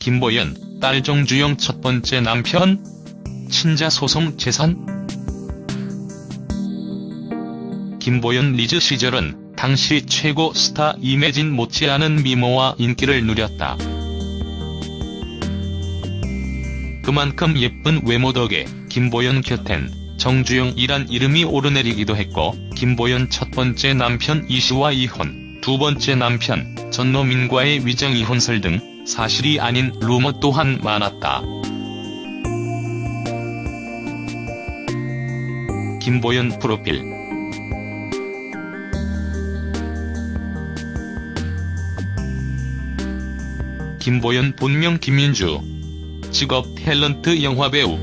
김보연, 딸 정주영 첫 번째 남편? 친자 소송 재산? 김보연 리즈 시절은 당시 최고 스타 임예진 못지않은 미모와 인기를 누렸다. 그만큼 예쁜 외모 덕에 김보연 곁엔 정주영이란 이름이 오르내리기도 했고 김보연 첫 번째 남편 이씨와 이혼, 두 번째 남편 전노민과의 위장 이혼설 등 사실이 아닌 루머 또한 많았다. 김보연 프로필. 김보연 본명 김민주. 직업 탤런트 영화배우.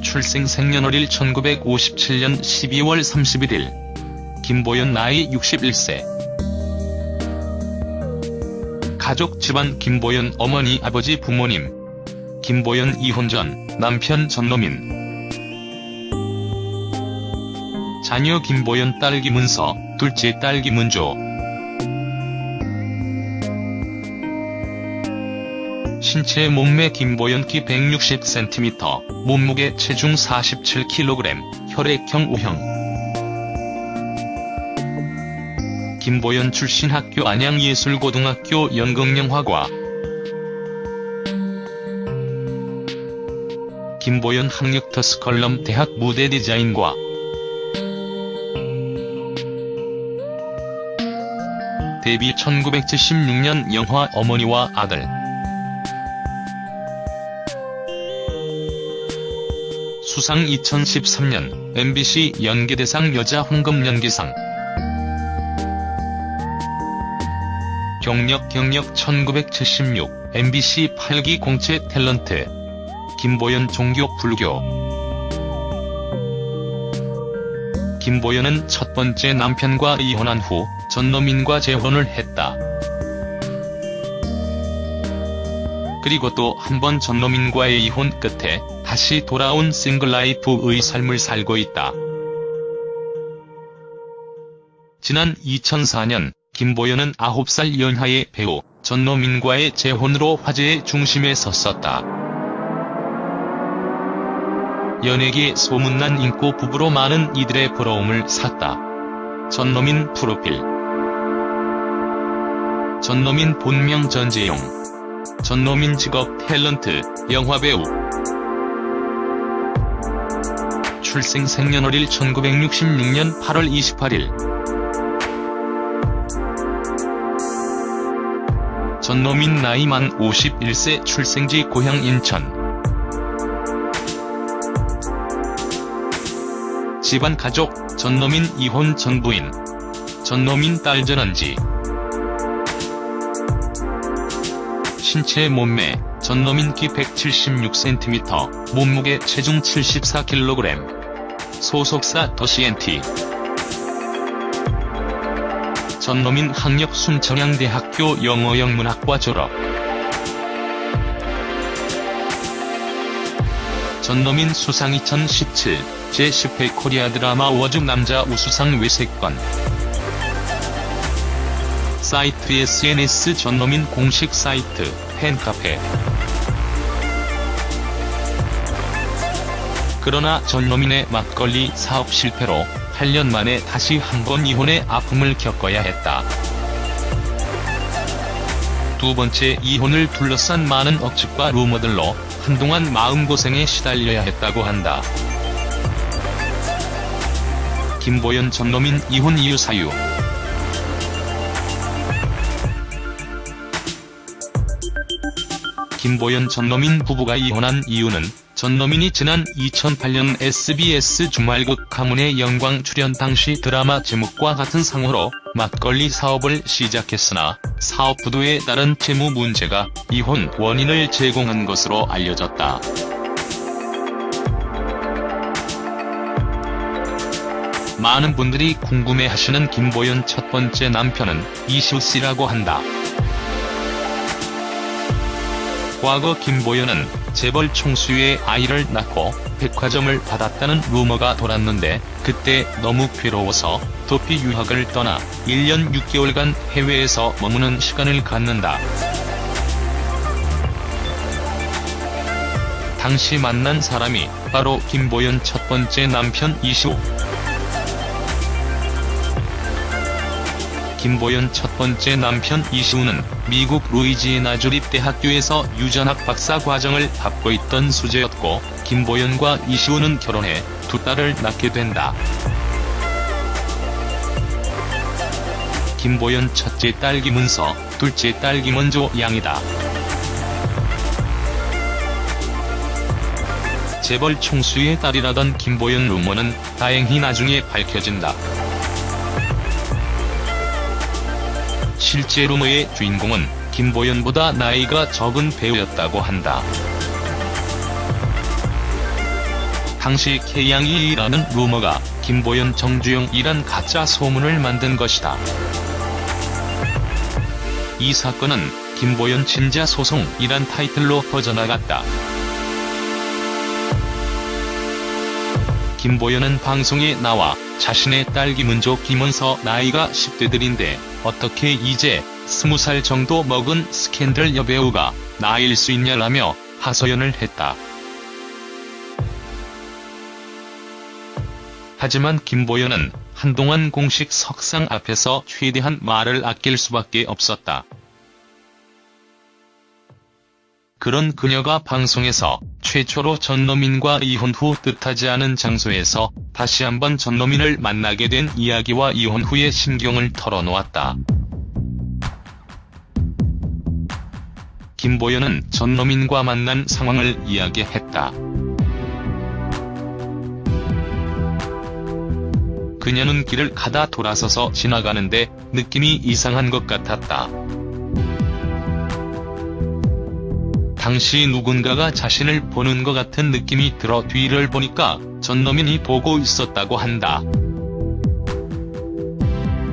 출생 생년월일 1957년 12월 31일 김보연 나이 61세 가족 집안 김보연 어머니 아버지 부모님 김보연 이혼 전 남편 전노민. 자녀 김보연 딸 김은서 둘째 딸 김은조. 신체 몸매 김보연 키 160cm, 몸무게 체중 47kg, 혈액형 O형 김보연 출신 학교 안양예술고등학교 연극영화과. 김보연 학력터스 컬럼 대학 무대 디자인과. 데뷔 1976년 영화 어머니와 아들. 수상 2013년 MBC 연기대상 여자 황금 연기상 경력 경력 1976 MBC 8기 공채 탤런트 김보연 종교 불교 김보연은 첫 번째 남편과 이혼한 후 전노민과 재혼을 했다. 그리고 또 한 번 전노민과의 이혼 끝에 다시 돌아온 싱글라이프의 삶을 살고 있다. 지난 2004년 김보연은 9살 연하의 배우 전노민과의 재혼으로 화제의 중심에 섰었다. 연예계 소문난 인고 부부로 많은 이들의 부러움을 샀다. 전노민 프로필 전노민 본명 전재용 전노민 직업 탤런트, 영화배우 출생 생년월일 1966년 8월 28일 전노민 나이 만 51세 출생지 고향 인천. 집안 가족 전노민 이혼 전 부인. 전노민 딸 전원지. 신체 몸매 전노민 키 176cm, 몸무게 체중 74kg 소속사 더CNT 전노민 학력 순천향대학교 영어영문학과 졸업. 전노민 수상 2017 제10회 코리아 드라마 어워즈 남자 우수상 외 3건 사이트 SNS 전노민 공식 사이트 팬카페. 그러나 전노민의 막걸리 사업 실패로 8년 만에 다시 한 번 이혼의 아픔을 겪어야 했다. 두 번째 이혼을 둘러싼 많은 억측과 루머들로 한동안 마음고생에 시달려야 했다고 한다. 김보연 전노민 이혼 이유 사유 김보연 전노민 부부가 이혼한 이유는 전노민이 지난 2008년 SBS 주말극 가문의 영광 출연 당시 드라마 제목과 같은 상호로 막걸리 사업을 시작했으나 사업 부도에 따른 채무 문제가 이혼 원인을 제공한 것으로 알려졌다. 많은 분들이 궁금해하시는 김보연 첫 번째 남편은 이슈씨라고 한다. 과거 김보연은 재벌 총수의 아이를 낳고 백화점을 받았다는 루머가 돌았는데 그때 너무 괴로워서 도피 유학을 떠나 1년 6개월간 해외에서 머무는 시간을 갖는다. 당시 만난 사람이 바로 김보연 첫 번째 남편 이시우. 김보연 첫 번째 남편 이시우는 미국 루이지애나 주립대학교에서 유전학 박사 과정을 밟고 있던 수재였고 김보연과 이시우는 결혼해 두 딸을 낳게 된다. 김보연 첫째 딸 김은서, 둘째 딸 김원조 양이다. 재벌 총수의 딸이라던 김보연 루머는 다행히 나중에 밝혀진다. 실제 루머의 주인공은 김보연보다 나이가 적은 배우였다고 한다. 당시 K양이라는 루머가 김보연 정주영이란 가짜 소문을 만든 것이다. 이 사건은 김보연 친자 소송이란 타이틀로 퍼져나갔다. 김보연은 방송에 나와 자신의 딸 김은조 김은서 나이가 10대들인데 어떻게 이제 20살 정도 먹은 스캔들 여배우가 나일 수 있냐라며 하소연을 했다. 하지만 김보연은 한동안 공식 석상 앞에서 최대한 말을 아낄 수밖에 없었다. 그런 그녀가 방송에서 최초로 전노민과 이혼 후 뜻하지 않은 장소에서 다시 한번 전노민을 만나게 된 이야기와 이혼 후의 심경을 털어놓았다. 김보연은 전노민과 만난 상황을 이야기했다. 그녀는 길을 가다 돌아서서 지나가는데 느낌이 이상한 것 같았다. 당시 누군가가 자신을 보는 것 같은 느낌이 들어 뒤를 보니까 전노민이 보고 있었다고 한다.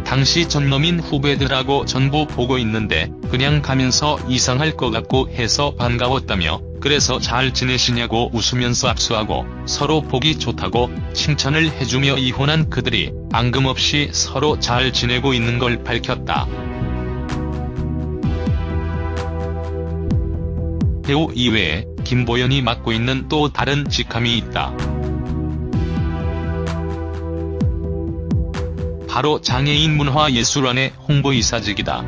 당시 전노민 후배들하고 전부 보고 있는데 그냥 가면서 이상할 것 같고 해서 반가웠다며 그래서 잘 지내시냐고 웃으면서 악수하고 서로 보기 좋다고 칭찬을 해주며 이혼한 그들이 앙금없이 서로 잘 지내고 있는 걸 밝혔다. 배우 이외에 김보연이 맡고 있는 또 다른 직함이 있다. 바로 장애인 문화예술원의 홍보이사직이다.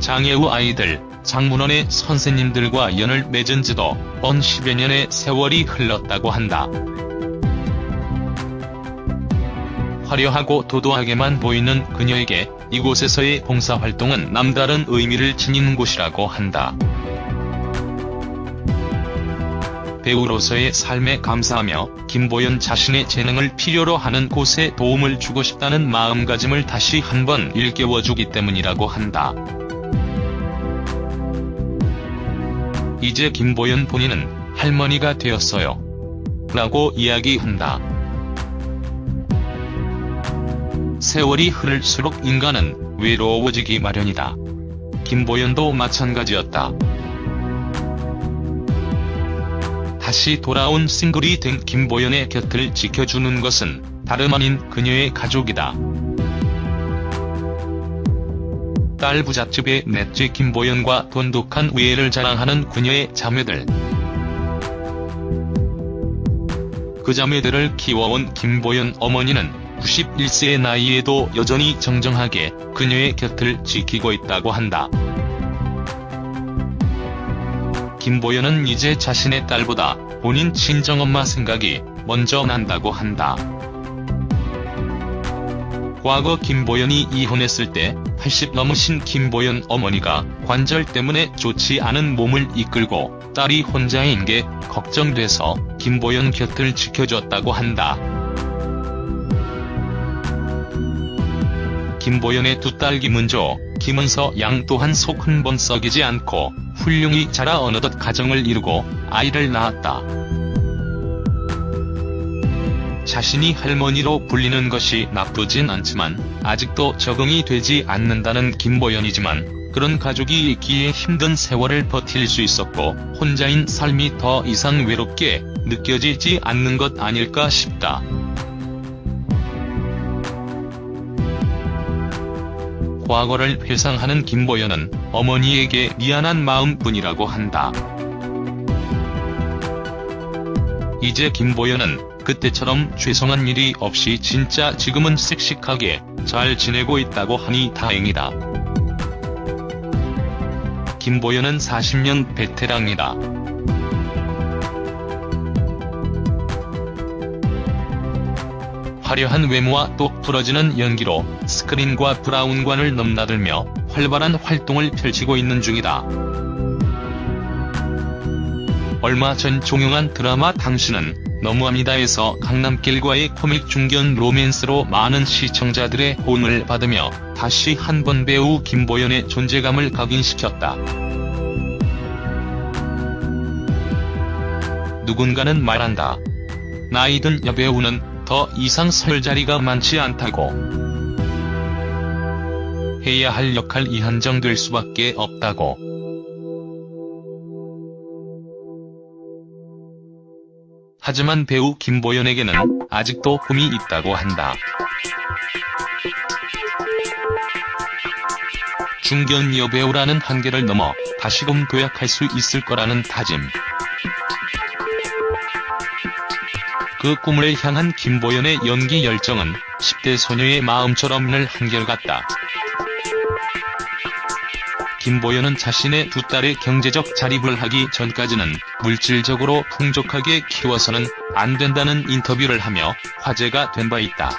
장애우 아이들, 장문원의 선생님들과 연을 맺은 지도 언 10여 년의 세월이 흘렀다고 한다. 화려하고 도도하게만 보이는 그녀에게 이곳에서의 봉사활동은 남다른 의미를 지니는 곳이라고 한다. 배우로서의 삶에 감사하며 김보연 자신의 재능을 필요로 하는 곳에 도움을 주고 싶다는 마음가짐을 다시 한번 일깨워주기 때문이라고 한다. 이제 김보연 본인은 할머니가 되었어요. 라고 이야기한다. 세월이 흐를수록 인간은 외로워지기 마련이다. 김보연도 마찬가지였다. 다시 돌아온 싱글이 된 김보연의 곁을 지켜주는 것은 다름 아닌 그녀의 가족이다. 딸 부잣집의 넷째 김보연과 돈독한 우애를 자랑하는 그녀의 자매들. 그 자매들을 키워온 김보연 어머니는 91세의 나이에도 여전히 정정하게 그녀의 곁을 지키고 있다고 한다. 김보연은 이제 자신의 딸보다 본인 친정엄마 생각이 먼저 난다고 한다. 과거 김보연이 이혼했을 때 80 넘으신 김보연 어머니가 관절 때문에 좋지 않은 몸을 이끌고 딸이 혼자인 게 걱정돼서 김보연 곁을 지켜줬다고 한다. 김보연의 두 딸 김은조, 김은서 양 또한 속 한 번 썩이지 않고 훌륭히 자라 어느덧 가정을 이루고 아이를 낳았다. 자신이 할머니로 불리는 것이 나쁘진 않지만 아직도 적응이 되지 않는다는 김보연이지만 그런 가족이 있기에 힘든 세월을 버틸 수 있었고 혼자인 삶이 더 이상 외롭게 느껴지지 않는 것 아닐까 싶다. 과거를 회상하는 김보연은 어머니에게 미안한 마음뿐이라고 한다. 이제 김보연은 그때처럼 죄송한 일이 없이 진짜 지금은 씩씩하게 잘 지내고 있다고 하니 다행이다. 김보연은 40년 베테랑이다. 화려한 외모와 똑 부러지는 연기로 스크린과 브라운관을 넘나들며 활발한 활동을 펼치고 있는 중이다. 얼마 전 종영한 드라마 당신은 너무합니다에서 강남길과의 코믹 중견 로맨스로 많은 시청자들의 호응을 받으며 다시 한 번 배우 김보연의 존재감을 각인시켰다. 누군가는 말한다. 나이든 여배우는 더 이상 설 자리가 많지 않다고. 해야 할 역할 이 한정 될 수밖에 없다고. 하지만 배우 김보연에게는 아직도 꿈이 있다고 한다. 중견 여배우라는 한계를 넘어 다시금 도약할 수 있을 거라는 다짐. 그 꿈을 향한 김보연의 연기 열정은 10대 소녀의 마음처럼 늘 한결같다. 김보연은 자신의 두 딸의 경제적 자립을 하기 전까지는 물질적으로 풍족하게 키워서는 안 된다는 인터뷰를 하며 화제가 된 바 있다.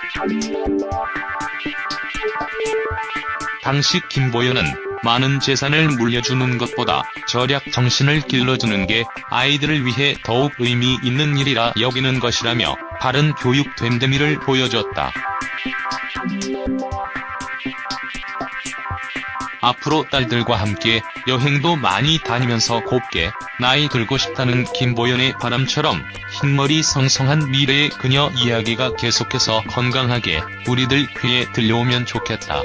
당시 김보연은 많은 재산을 물려주는 것보다 절약 정신을 길러주는 게 아이들을 위해 더욱 의미 있는 일이라 여기는 것이라며 바른 교육 됨됨이를 보여줬다. 앞으로 딸들과 함께 여행도 많이 다니면서 곱게 나이 들고 싶다는 김보연의 바람처럼 흰머리 성성한 미래의 그녀 이야기가 계속해서 건강하게 우리들 귀에 들려오면 좋겠다.